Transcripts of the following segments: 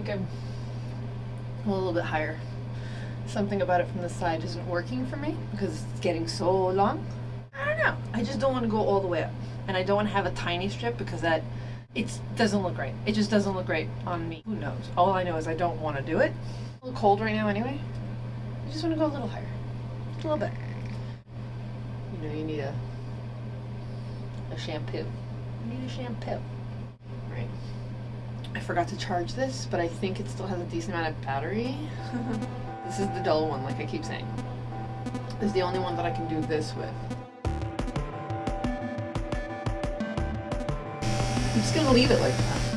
think I'm a little bit higher. Something about it from the side isn't working for me because it's getting so long. I don't know. I just don't want to go all the way up. And I don't want to have a tiny strip because that it doesn't look right. It just doesn't look great on me. Who knows? All I know is I don't want to do it. A little cold right now anyway. I just want to go a little higher. A little bit. You know, you need a a shampoo. You need a shampoo. I forgot to charge this, but I think it still has a decent amount of battery. this is the dull one, like I keep saying. This is the only one that I can do this with. I'm just gonna leave it like that.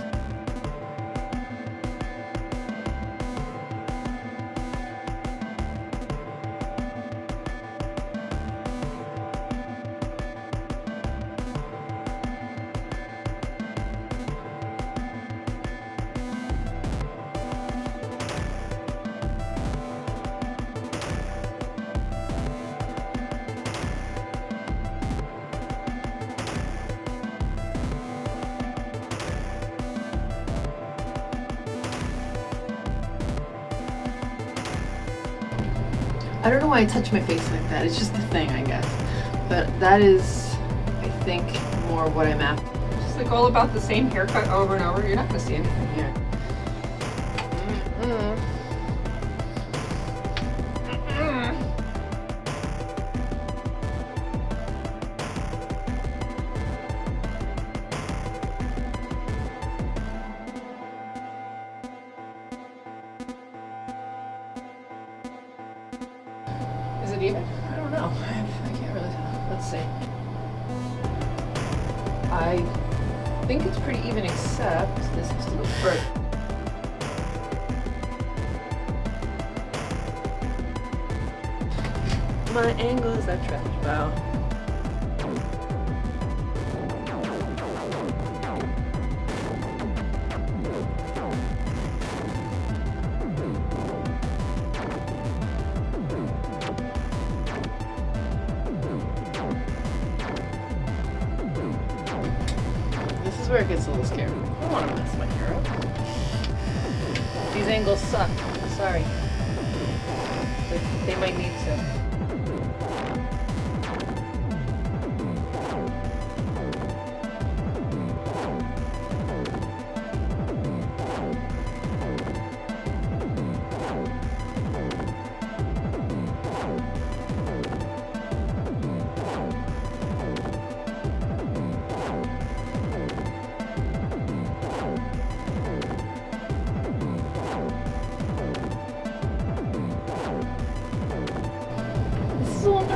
I don't know why I touch my face like that. It's just a thing, I guess. But that is, I think, more what I'm after. Just like all about the same haircut over and over. You're not gonna see anything here. Mm-mm. Is even? I don't know. I, can't really tell. Let's see. I think it's pretty even except this has to go further. My angles are trash. Wow. Where it gets a little scary. I don't want to mess my hair up. These angles suck. Sorry. They might need to.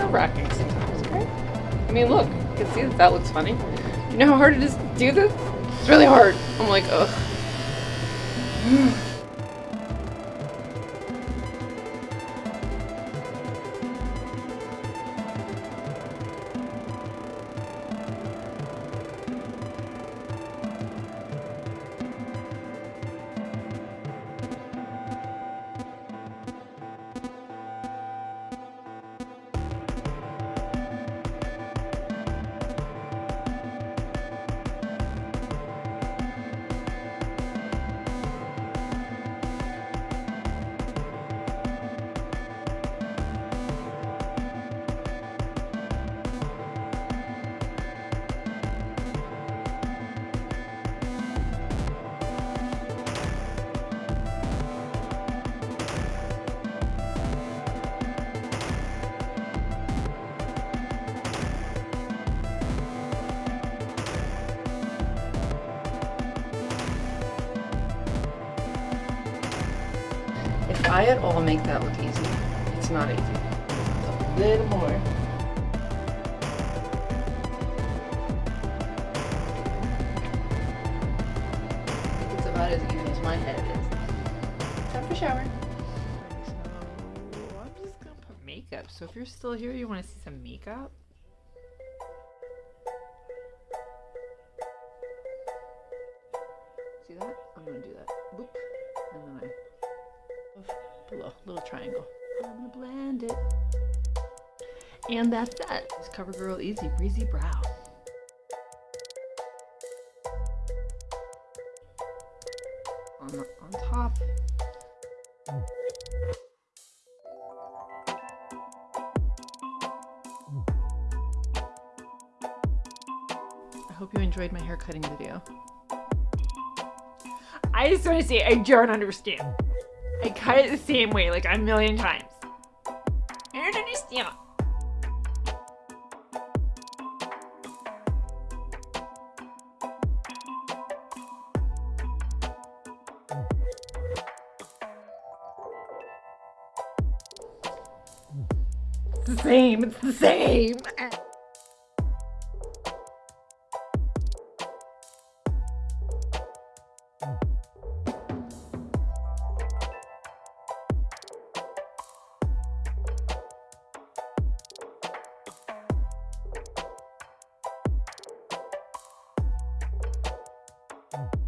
This is nerve wracking sometimes? I mean, look, you can see that that looks funny. You know how hard it is to do this? It's really hard. I'm like, ugh. I at all make that look easy, it's not easy. A little more. It's about as even as my head is. Time for shower. So I'm just gonna put makeup. So if you're still here, you want to see some makeup? Little triangle. I'm gonna blend it. And that's that. It's CoverGirl Easy Breezy Brow. On the on top. I hope you enjoyed my hair cutting video. I just want to say I don't understand. I cut it the same way like a million times. I don't understand. It's the same. It's the same. Mm.